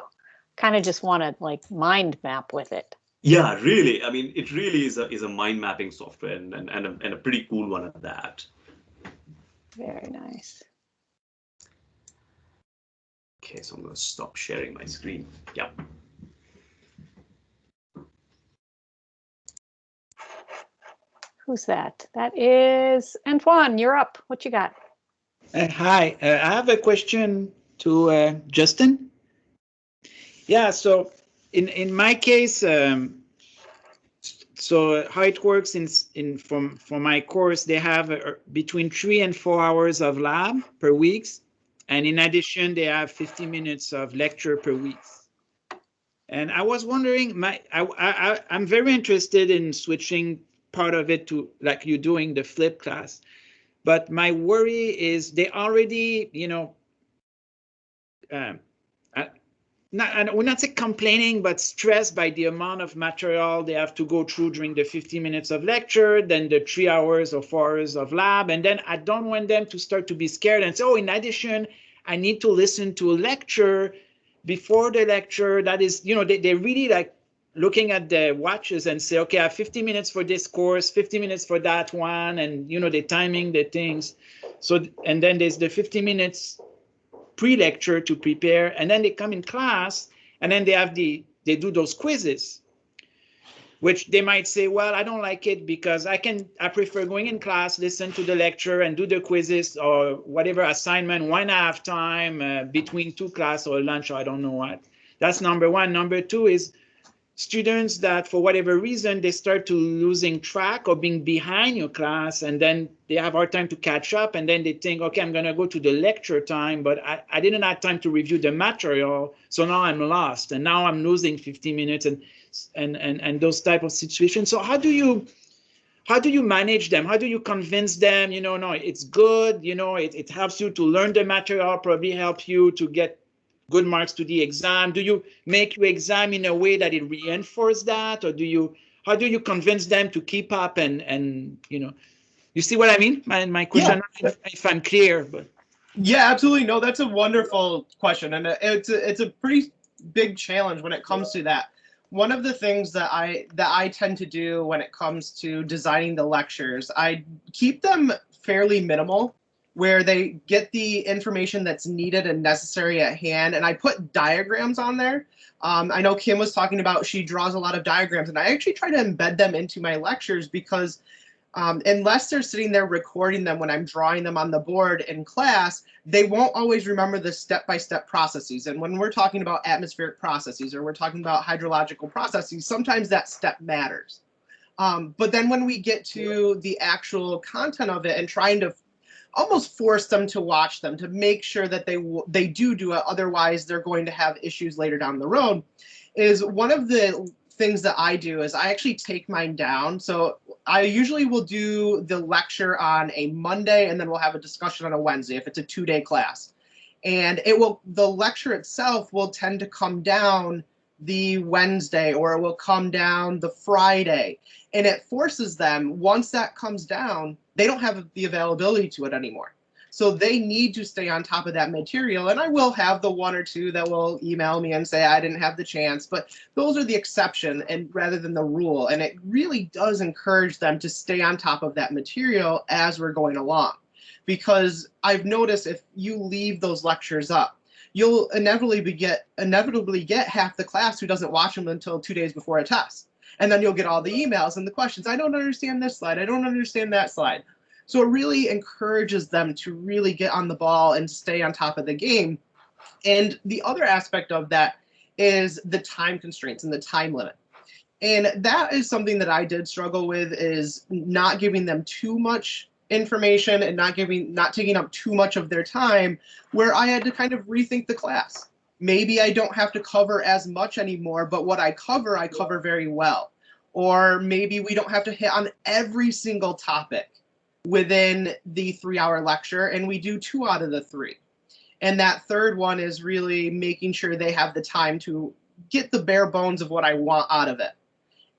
[SPEAKER 1] Kind of just want to like mind map with it.
[SPEAKER 4] Yeah, really. I mean, it really is a is a mind mapping software and and, and, a, and a pretty cool one at that.
[SPEAKER 1] Very nice.
[SPEAKER 4] Okay, so I'm going to stop sharing my screen. Yeah.
[SPEAKER 1] Who's that? That is Antoine. You're up. What you got?
[SPEAKER 6] Uh, hi, uh, I have a question to uh, Justin. Yeah, so in in my case, um, so how it works in in from for my course, they have uh, between three and four hours of lab per week, and in addition, they have 50 minutes of lecture per week. And I was wondering, my I, I I'm very interested in switching part of it to like you're doing the flip class, but my worry is they already, you know, um, not, and we're not say complaining, but stressed by the amount of material they have to go through during the 50 minutes of lecture, then the three hours or four hours of lab. And then I don't want them to start to be scared and say, oh, in addition, I need to listen to a lecture before the lecture. That is, you know, they, they really like looking at the watches and say, okay, I have 50 minutes for this course, 50 minutes for that one, and you know, the timing, the things. So, and then there's the 50 minutes pre-lecture to prepare, and then they come in class, and then they have the they do those quizzes, which they might say, well, I don't like it because I can I prefer going in class, listen to the lecture, and do the quizzes or whatever assignment one half time uh, between two class or lunch or I don't know what. That's number one. Number two is students that for whatever reason they start to losing track or being behind your class and then they have hard time to catch up and then they think okay i'm going to go to the lecture time but I, I didn't have time to review the material so now i'm lost and now i'm losing 15 minutes and and and, and those type of situations so how do you how do you manage them? How do you convince them you know no it's good you know it, it helps you to learn the material probably help you to get good marks to the exam? Do you make your exam in a way that it reinforces that, or do you? How do you convince them to keep up and and you know? You see what I mean? My my question.
[SPEAKER 5] Yeah.
[SPEAKER 6] If, if I'm clear, but
[SPEAKER 5] Yeah, absolutely. No, that's a wonderful question, and it's a, it's a pretty big challenge when it comes to that. One of the things that I that I tend to do when it comes to designing the lectures, I keep them fairly minimal, where they get the information that's needed and necessary at hand, and I put diagrams on there. Um, I know Kim was talking about she draws a lot of diagrams, and I actually try to embed them into my lectures because um, unless they're sitting there recording them when I'm drawing them on the board in class, they won't always remember the step-by-step processes. And when we're talking about atmospheric processes or we're talking about hydrological processes, sometimes that step matters. Um, but then when we get to the actual content of it and trying to almost force them to watch them to make sure that they they do do it, otherwise they're going to have issues later down the road, is one of the things that I do is I actually take mine down. So I usually will do the lecture on a Monday and then we'll have a discussion on a Wednesday if it's a two day class. And it will, the lecture itself will tend to come down the Wednesday or it will come down the Friday. And it forces them, once that comes down, they don't have the availability to it anymore. So they need to stay on top of that material. And I will have the one or two that will email me and say, I didn't have the chance, but those are the exception and rather than the rule. And it really does encourage them to stay on top of that material as we're going along. Because I've noticed if you leave those lectures up, you'll inevitably get inevitably get half the class who doesn't watch them until two days before a test. And then you'll get all the emails and the questions. I don't understand this slide. I don't understand that slide. So it really encourages them to really get on the ball and stay on top of the game. And the other aspect of that is the time constraints and the time limit. And that is something that I did struggle with is not giving them too much information and not giving not taking up too much of their time where I had to kind of rethink the class. Maybe I don't have to cover as much anymore, but what I cover, I cover very well. Or maybe we don't have to hit on every single topic within the three hour lecture and we do two out of the three. And that third one is really making sure they have the time to get the bare bones of what I want out of it.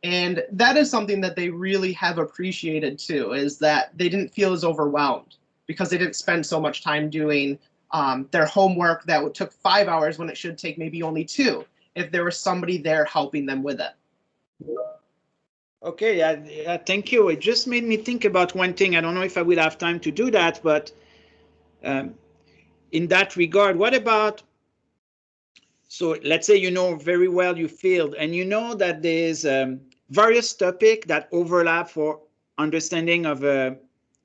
[SPEAKER 5] And that is something that they really have appreciated too, is that they didn't feel as overwhelmed because they didn't spend so much time doing um, their homework that took five hours when it should take maybe only two if there was somebody there helping them with it.
[SPEAKER 6] Okay, thank you. It just made me think about one thing. I don't know if I will have time to do that, but um, in that regard, what about, so let's say you know very well you failed and you know that there's um, various topic that overlap for understanding of a,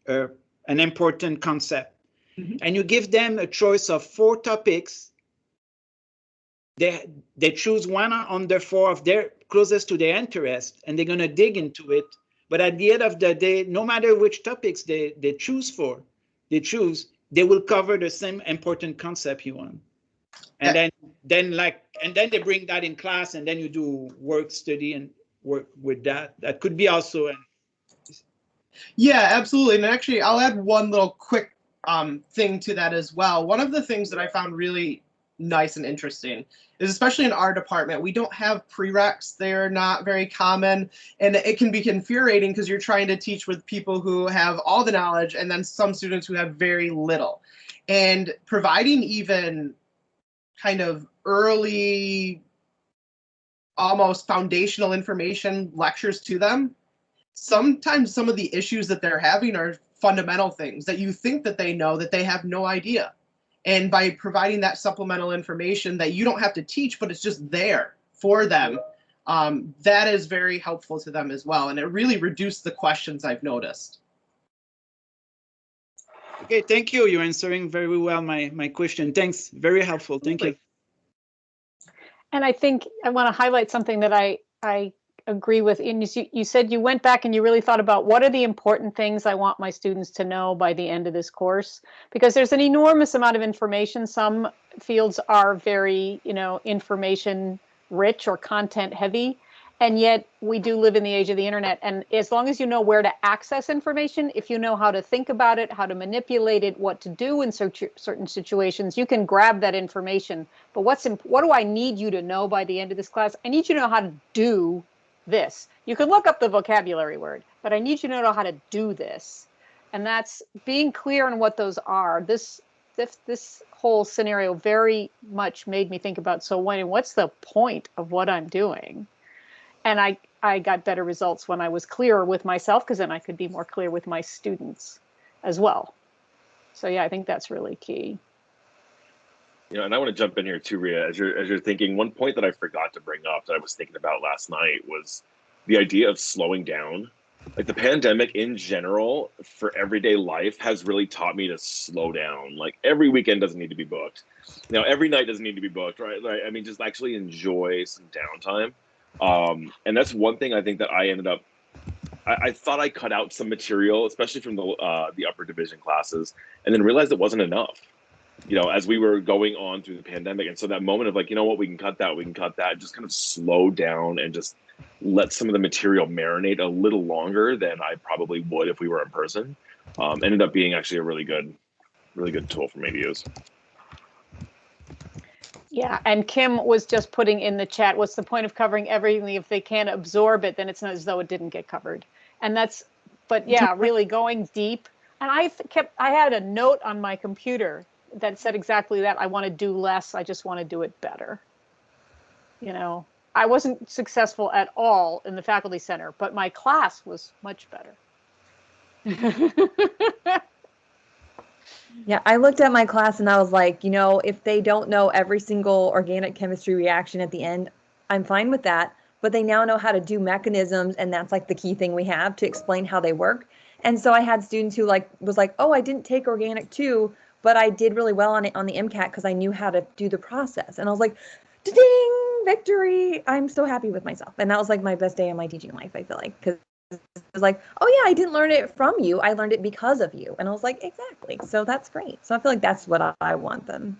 [SPEAKER 6] a an important concept.
[SPEAKER 5] Mhm.
[SPEAKER 6] And you give them a choice of four topics. They they choose one on the four of their closest to their interest and they're going to dig into it. But at the end of the day no matter which topics they they choose for they choose they will cover the same important concept you want. And then then like and then they bring that in class and then you do work study and work with that. That could be also an
[SPEAKER 5] Yeah, absolutely. And actually, I'll add one little quick um, thing to that as well. One of the things that I found really nice and interesting is especially in our department, we don't have prereqs. They're not very common. And it can be infuriating because you're trying to teach with people who have all the knowledge and then some students who have very little. And providing even kind of early, almost foundational information lectures to them sometimes some of the issues that they're having are fundamental things that you think that they know that they have no idea And by providing that supplemental information that you don't have to teach, but it's just there for them, um, that is very helpful to them as well. And it really reduced the questions I've noticed.
[SPEAKER 6] Okay, thank you. You're answering very well my, my question. Thanks. Very helpful. Thank you.
[SPEAKER 1] And I think I want to highlight something that I, I agree with. In you, you said you went back and you really thought about what are the important things I want my students to know by the end of this course? Because there's an enormous amount of information. Some fields are very, you know, information rich or content heavy. And yet we do live in the age of the internet. And as long as you know where to access information, if you know how to think about it, how to manipulate it, what to do in certain situations, you can grab that information. But what's what do I need you to know by the end of this class? I need you to know how to do this. You can look up the vocabulary word, but I need you to know how to do this. And that's being clear on what those are. This this this whole scenario very much made me think about so when and what's the point of what I'm doing? And I I got better results when I was clearer with myself because then I could be more clear with my students as well. So yeah, I think that's really key.
[SPEAKER 3] You know, and I want to jump in here too, Ria, as you're as you're thinking. One point that I forgot to bring up that I was thinking about last night was the idea of slowing down. Like the pandemic in general for everyday life has really taught me to slow down. Like every weekend doesn't need to be booked. Now every night doesn't need to be booked, right? Right. I mean, just actually enjoy some downtime. Um, and that's one thing I think that I ended up I, I, thought I cut out some material, especially from the uh, the upper division classes, and then realized it wasn't enough you know, as we were going on through the pandemic. And so that moment of like, you know what, we can cut that, we can cut that, just kind of slow down and just let some of the material marinate a little longer than I probably would if we were in person. Um, ended up being actually a really good, really good tool for me to use.
[SPEAKER 1] Yeah, and Kim was just putting in the chat, what's the point of covering everything if they can't absorb it, then it's not as though it didn't get covered. And that's, but yeah, really going deep. And I kept, I had a note on my computer that said exactly that. I want to do less. I just want to do it better. You know, I wasn't successful at all in the faculty center, but my class was much better.
[SPEAKER 2] yeah, I looked at my class and I was like, you know, if they don't know every single organic chemistry reaction at the end, I'm fine with that. But they now know how to do mechanisms, and that's like the key thing we have to explain how they work. And so I had students who like was like, oh, I didn't take organic two, but I did really well on it on the MCAT because I knew how to do the process. And I was like, ding, victory. I'm so happy with myself. And that was like my best day in my teaching life, I feel like, because it was like, oh yeah, I didn't learn it from you. I learned it because of you. And I was like, exactly. So that's great. So I feel like that's what I want them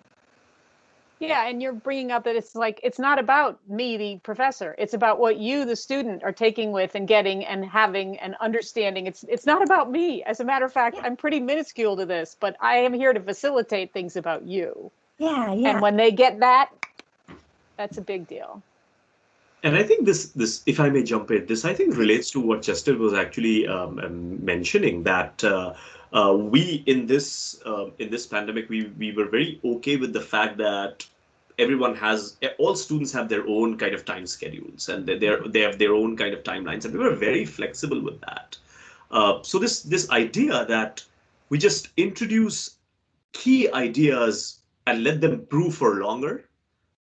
[SPEAKER 1] yeah, and you're bringing up that it's like it's not about me, the professor. It's about what you, the student, are taking with and getting and having and understanding. It's it's not about me. As a matter of fact, I'm pretty minuscule to this, but I am here to facilitate things about you.
[SPEAKER 2] Yeah, yeah.
[SPEAKER 1] And when they get that, that's a big deal.
[SPEAKER 4] And I think this this, if I may jump in, this I think relates to what Justin was actually um, um mentioning that. Uh, uh, we in this uh, in this pandemic we we were very okay with the fact that everyone has all students have their own kind of time schedules and they they have their own kind of timelines and we were very flexible with that. Uh, so this this idea that we just introduce key ideas and let them brew for longer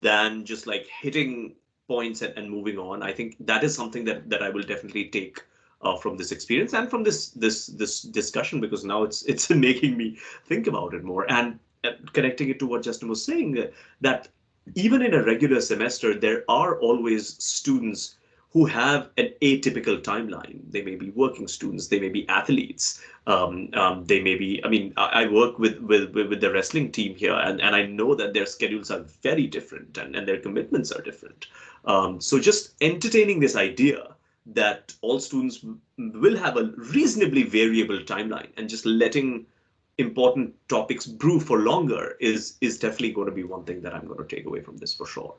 [SPEAKER 4] than just like hitting points and, and moving on i think that is something that that i will definitely take uh, from this experience and from this this this discussion because now it's it's making me think about it more and uh, connecting it to what Justin was saying uh, that even in a regular semester there are always students who have an atypical timeline. They may be working students, they may be athletes, um, um, they may be. I mean, I, I work with, with with the wrestling team here, and and I know that their schedules are very different and and their commitments are different. Um, so just entertaining this idea that all students will have a reasonably variable timeline and just letting important topics brew for longer is is definitely going to be one thing that I'm going to take away from this for sure.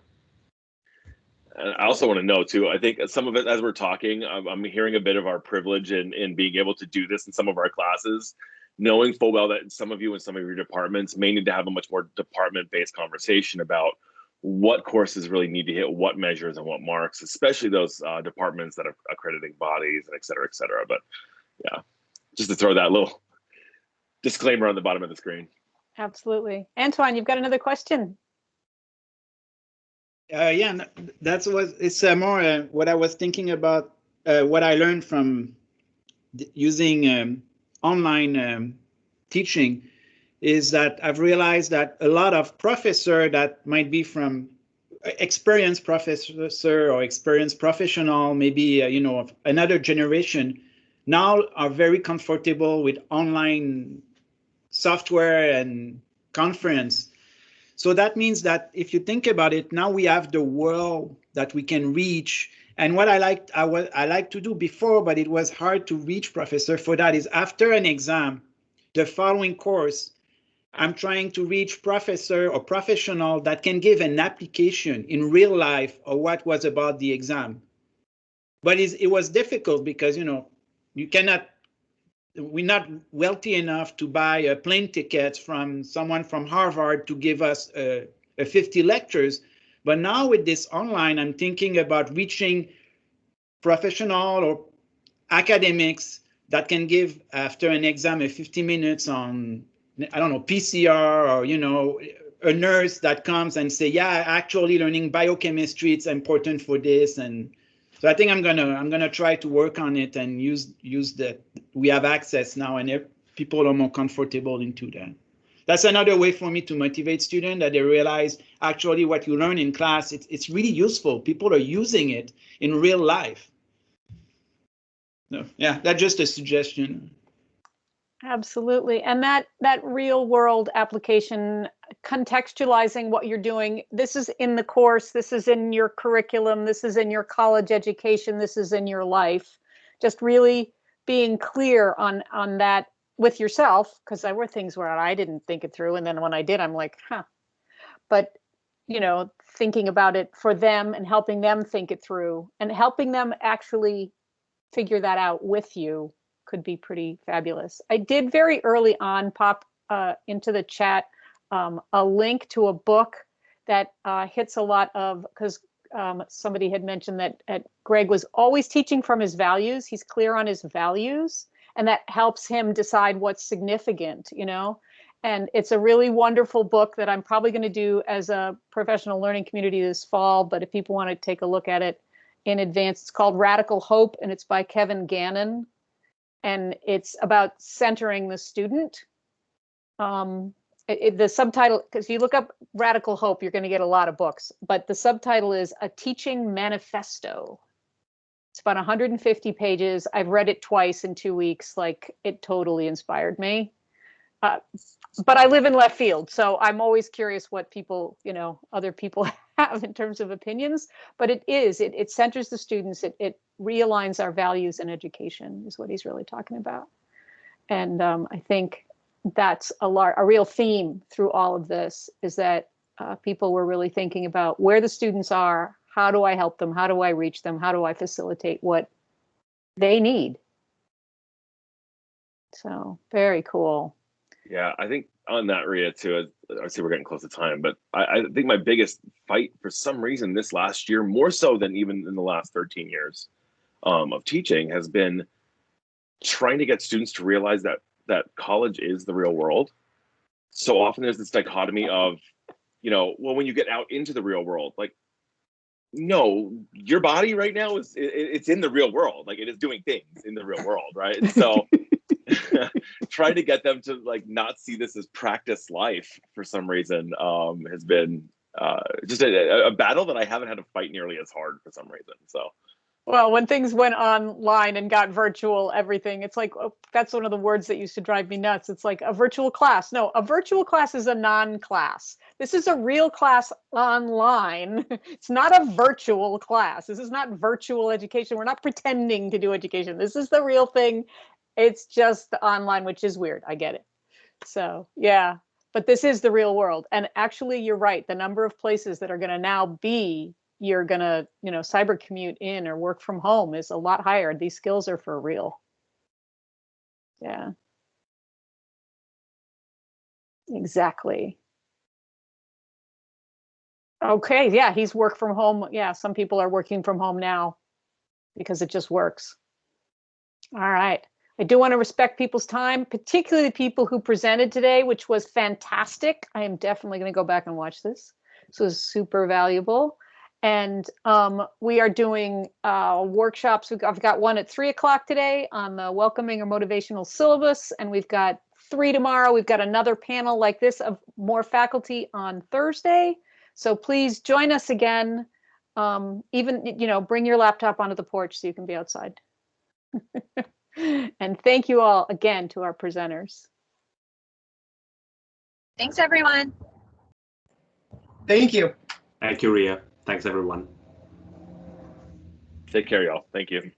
[SPEAKER 3] I also want to know too. I think some of it, as we're talking, I'm, I'm hearing a bit of our privilege in in being able to do this in some of our classes, knowing full well that some of you in some of your departments may need to have a much more department-based conversation about what courses really need to hit what measures and what marks, especially those uh, departments that are accrediting bodies and et cetera, et cetera. But yeah, just to throw that little disclaimer on the bottom of the screen.
[SPEAKER 1] Absolutely. Antoine, you've got another question.
[SPEAKER 6] Uh, yeah, that's what it's uh, more uh, what I was thinking about. Uh, what I learned from using um, online um, teaching is that I've realized that a lot of professor that might be from uh, experienced professor or experienced professional, maybe uh, you know another generation, now are very comfortable with online software and conference so that means that if you think about it, now we have the world that we can reach. And what I like, I, wa- I like to do before, but it was hard to reach professor for that is after an exam, the following course, I'm trying to reach professor or professional that can give an application in real life of what was about the exam. But it was difficult because, you know, you cannot we're not wealthy enough to buy a plane ticket from someone from Harvard to give us uh, a 50 lectures. But now with this online, I'm thinking about reaching professional or academics that can give after an exam a 50 minutes on, I don't know, PCR or, you know, a nurse that comes and say, yeah, actually learning biochemistry, it's important for this. And so I think I'm gonna I'm gonna try to work on it and use use that we have access now and people are more comfortable into that. That's another way for me to motivate students that they realize actually what you learn in class it's it's really useful. People are using it in real life. No, yeah, that's just a suggestion.
[SPEAKER 1] Absolutely. And that that real world application contextualizing what you're doing. This is in the course, this is in your curriculum, this is in your college education, this is in your life. Just really being clear on on that with yourself because there were things where I didn't think it through and then when I did I'm like, huh. But you know, thinking about it for them and helping them think it through and helping them actually figure that out with you could be pretty fabulous. I did very early on pop uh, into the chat um, a link to a book that uh, hits a lot of because um, somebody had mentioned that uh, Greg was always teaching from his values. He's clear on his values, and that helps him decide what's significant. You know, and it's a really wonderful book that I'm probably going to do as a professional learning community this fall. But if people want to take a look at it in advance, it's called Radical Hope, and it's by Kevin Gannon and it's about centering the student. Um, it, it- the subtitle, because you look up Radical Hope, you're going to get a lot of books, but the subtitle is A Teaching Manifesto. It's about 150 pages. I've read it twice in two weeks. Like it totally inspired me. Uh, but I live in left field, so I'm always curious what people, you know, other people have in terms of opinions. But it is, it, it centers the students. It, it realigns our values in education is what he's really talking about. And um, I think that's a lar- a real theme through all of this is that uh, people were really thinking about where the students are, how do I help them, how do I reach them, how do I facilitate what they need. So very cool.
[SPEAKER 3] Yeah, I think on that, Ria, too, I see we're getting close to time, but I, I think my biggest fight for some reason this last year, more so than even in the last 13 years um, of teaching, has been trying to get students to realize that that college is the real world. So often there's this dichotomy of, you know, well, when you get out into the real world, like, no, your body right now is it, it's in the real world, like it is doing things in the real world, right? And so trying to get them to like not see this as practice life for some reason um, has been uh, just a, a battle that I haven't had to fight nearly as hard for some reason. So
[SPEAKER 1] Well, when things went online and got virtual, everything, it's like, oh, that's one of the words that used to drive me nuts. It's like a virtual class. No, a virtual class is a non class. This is a real class online. It's not a virtual class. This is not virtual education. We're not pretending to do education. This is the real thing. It's just online, which is weird. I get it. So, yeah, but this is the real world. And actually, you're right. The number of places that are going to now be you're going to, you know, cyber commute in or work from home is a lot higher. These skills are for real. Yeah. Exactly. Okay, yeah, he's work from home. Yeah, some people are working from home now because it just works. All right. I do want to respect people's time, particularly the people who presented today, which was fantastic. I am definitely going to go back and watch this. This was super valuable. And um, we are doing uh, workshops. We've got, I've got one at three o'clock today on the welcoming or motivational syllabus, and we've got three tomorrow. We've got another panel like this of more faculty on Thursday. So please join us again. Um, even, you know, bring your laptop onto the porch so you can be outside. and thank you all again to our presenters.
[SPEAKER 7] Thanks, everyone.
[SPEAKER 5] Thank you.
[SPEAKER 4] Thank you, Ria. Thanks, everyone.
[SPEAKER 3] Take care, y'all. Thank you.